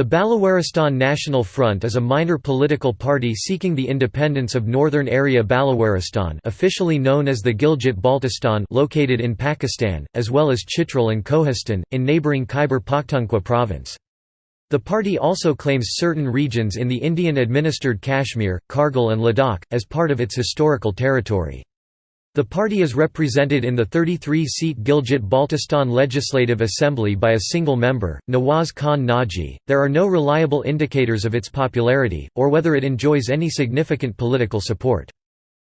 The Balawaristan National Front is a minor political party seeking the independence of Northern Area Balawaristan officially known as the Gilgit-Baltistan located in Pakistan, as well as Chitral and Kohistan, in neighbouring Khyber Pakhtunkhwa province. The party also claims certain regions in the Indian-administered Kashmir, Kargil and Ladakh, as part of its historical territory. The party is represented in the 33-seat Gilgit-Baltistan Legislative Assembly by a single member, Nawaz Khan Naji. There are no reliable indicators of its popularity, or whether it enjoys any significant political support.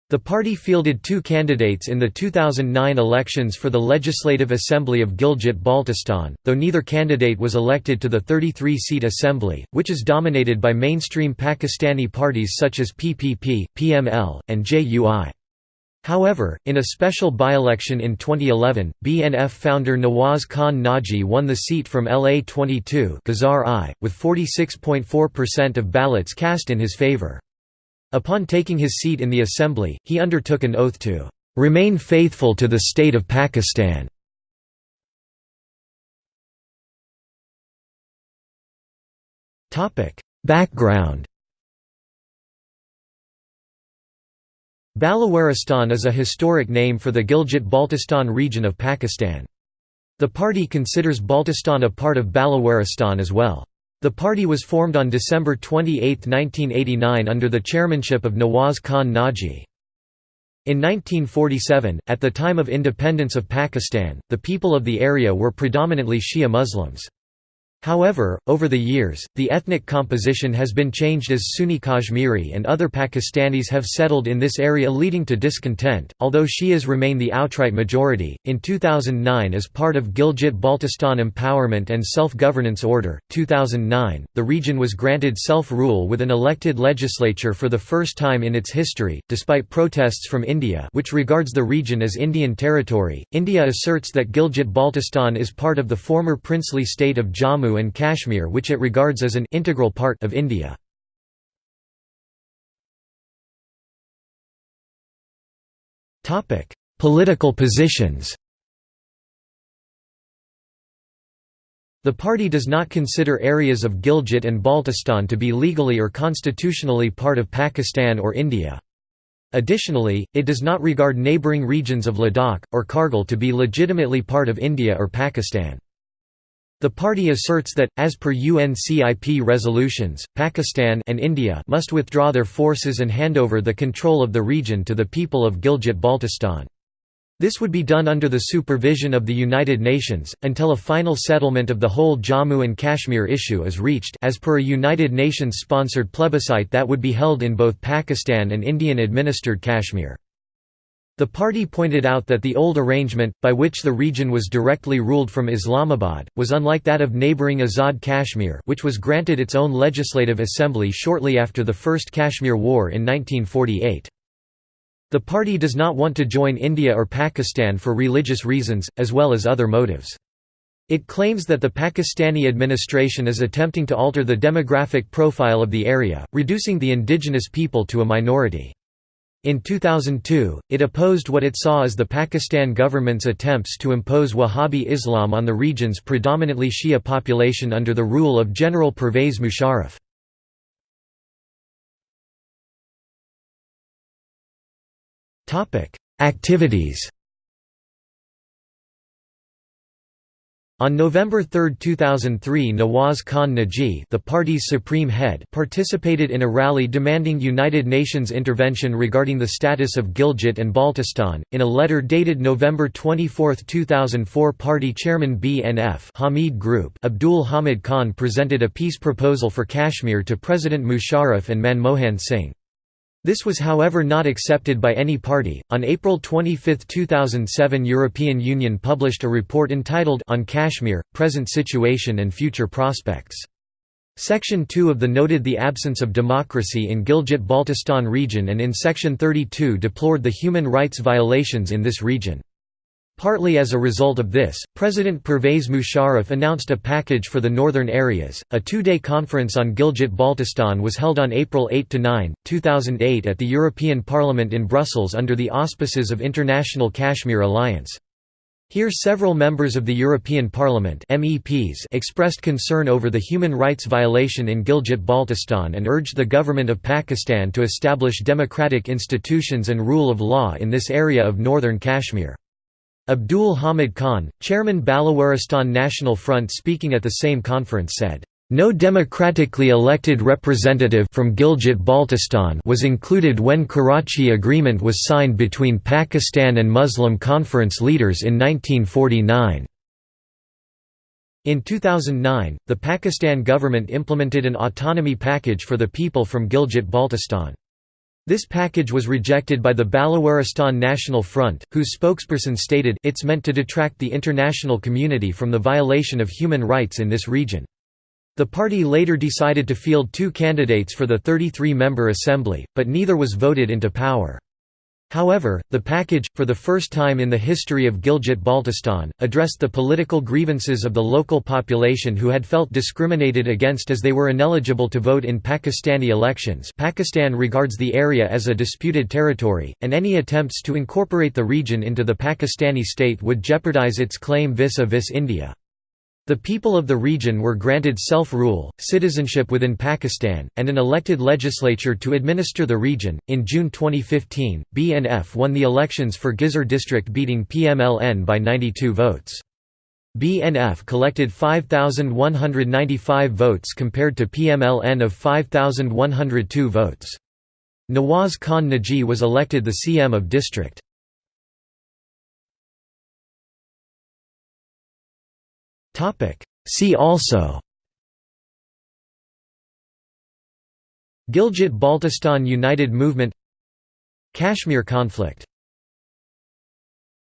The party fielded two candidates in the 2009 elections for the Legislative Assembly of Gilgit-Baltistan, though neither candidate was elected to the 33-seat assembly, which is dominated by mainstream Pakistani parties such as PPP, PML, and JUI. However, in a special by-election in 2011, BNF founder Nawaz Khan Naji won the seat from LA22 I, with 46.4% of ballots cast in his favor. Upon taking his seat in the assembly, he undertook an oath to "...remain faithful to the state of Pakistan." Background Balawaristan is a historic name for the Gilgit-Baltistan region of Pakistan. The party considers Baltistan a part of Balawaristan as well. The party was formed on December 28, 1989 under the chairmanship of Nawaz Khan Naji. In 1947, at the time of independence of Pakistan, the people of the area were predominantly Shia Muslims. However, over the years, the ethnic composition has been changed as Sunni Kashmiri and other Pakistanis have settled in this area, leading to discontent. Although Shias remain the outright majority, in 2009, as part of Gilgit Baltistan Empowerment and Self Governance Order, 2009, the region was granted self rule with an elected legislature for the first time in its history, despite protests from India, which regards the region as Indian territory. India asserts that Gilgit Baltistan is part of the former princely state of Jammu and Kashmir which it regards as an integral part of India. Political positions The party does not consider areas of Gilgit and Baltistan to be legally or constitutionally part of Pakistan or India. Additionally, it does not regard neighbouring regions of Ladakh, or Kargil to be legitimately part of India or Pakistan. The party asserts that, as per UNCIP resolutions, Pakistan and India must withdraw their forces and hand over the control of the region to the people of Gilgit-Baltistan. This would be done under the supervision of the United Nations, until a final settlement of the whole Jammu and Kashmir issue is reached as per a United Nations-sponsored plebiscite that would be held in both Pakistan and Indian-administered Kashmir. The party pointed out that the old arrangement, by which the region was directly ruled from Islamabad, was unlike that of neighbouring Azad Kashmir which was granted its own legislative assembly shortly after the First Kashmir War in 1948. The party does not want to join India or Pakistan for religious reasons, as well as other motives. It claims that the Pakistani administration is attempting to alter the demographic profile of the area, reducing the indigenous people to a minority. In 2002, it opposed what it saw as the Pakistan government's attempts to impose Wahhabi Islam on the region's predominantly Shia population under the rule of General Pervez Musharraf. Activities On November 3, 2003 Nawaz Khan Naji the party's supreme head participated in a rally demanding United Nations intervention regarding the status of Gilgit and Baltistan. In a letter dated November 24, 2004 party chairman BNF Hamid Group Abdul Hamid Khan presented a peace proposal for Kashmir to President Musharraf and Manmohan Singh. This was however not accepted by any party. On April 25, 2007, European Union published a report entitled On Kashmir: Present Situation and Future Prospects. Section 2 of the noted the absence of democracy in Gilgit-Baltistan region and in Section 32 deplored the human rights violations in this region. Partly as a result of this, President Pervez Musharraf announced a package for the northern areas. A two day conference on Gilgit Baltistan was held on April 8 9, 2008 at the European Parliament in Brussels under the auspices of International Kashmir Alliance. Here several members of the European Parliament MEPs expressed concern over the human rights violation in Gilgit-Baltistan and urged the government of Pakistan to establish democratic institutions and rule of law in this area of northern Kashmir. Abdul Hamid Khan, chairman Balawaristan National Front speaking at the same conference said, no democratically elected representative from Gilgit-Baltistan was included when Karachi Agreement was signed between Pakistan and Muslim Conference leaders in 1949. In 2009, the Pakistan government implemented an autonomy package for the people from Gilgit-Baltistan. This package was rejected by the Balawaristan National Front, whose spokesperson stated, it's meant to detract the international community from the violation of human rights in this region. The party later decided to field two candidates for the 33-member assembly, but neither was voted into power. However, the package, for the first time in the history of Gilgit-Baltistan, addressed the political grievances of the local population who had felt discriminated against as they were ineligible to vote in Pakistani elections Pakistan regards the area as a disputed territory, and any attempts to incorporate the region into the Pakistani state would jeopardize its claim vis-a-vis -vis India. The people of the region were granted self-rule, citizenship within Pakistan, and an elected legislature to administer the region. In June 2015, BNF won the elections for Ghizer district beating PMLN by 92 votes. BNF collected 5,195 votes compared to PMLN of 5,102 votes. Nawaz Khan Naji was elected the CM of district. See also Gilgit-Baltistan United Movement Kashmir conflict